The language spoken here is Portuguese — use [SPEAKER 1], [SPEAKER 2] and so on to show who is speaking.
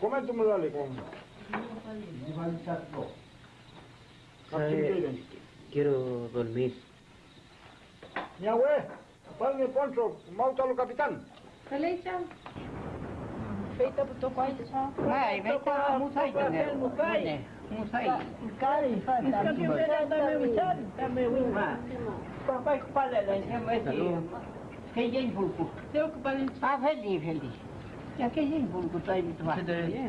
[SPEAKER 1] Comenta-me lá,
[SPEAKER 2] Licom.
[SPEAKER 1] Kailan.
[SPEAKER 2] quiero dormir.
[SPEAKER 1] Yahweh, Palme Poncho, Mautalo Kapitan.
[SPEAKER 3] Kalicha. Feita po to kwai cha.
[SPEAKER 4] Ai, vai estar musai também. Musai.
[SPEAKER 3] Kali fa ta.
[SPEAKER 4] Papai kepala dah sama si. Kejeng pulku.
[SPEAKER 3] Teu ko balin
[SPEAKER 4] Ah, feliz, feliz. Ya kejeng pulku tu itu.
[SPEAKER 2] Sudah.
[SPEAKER 4] Eh.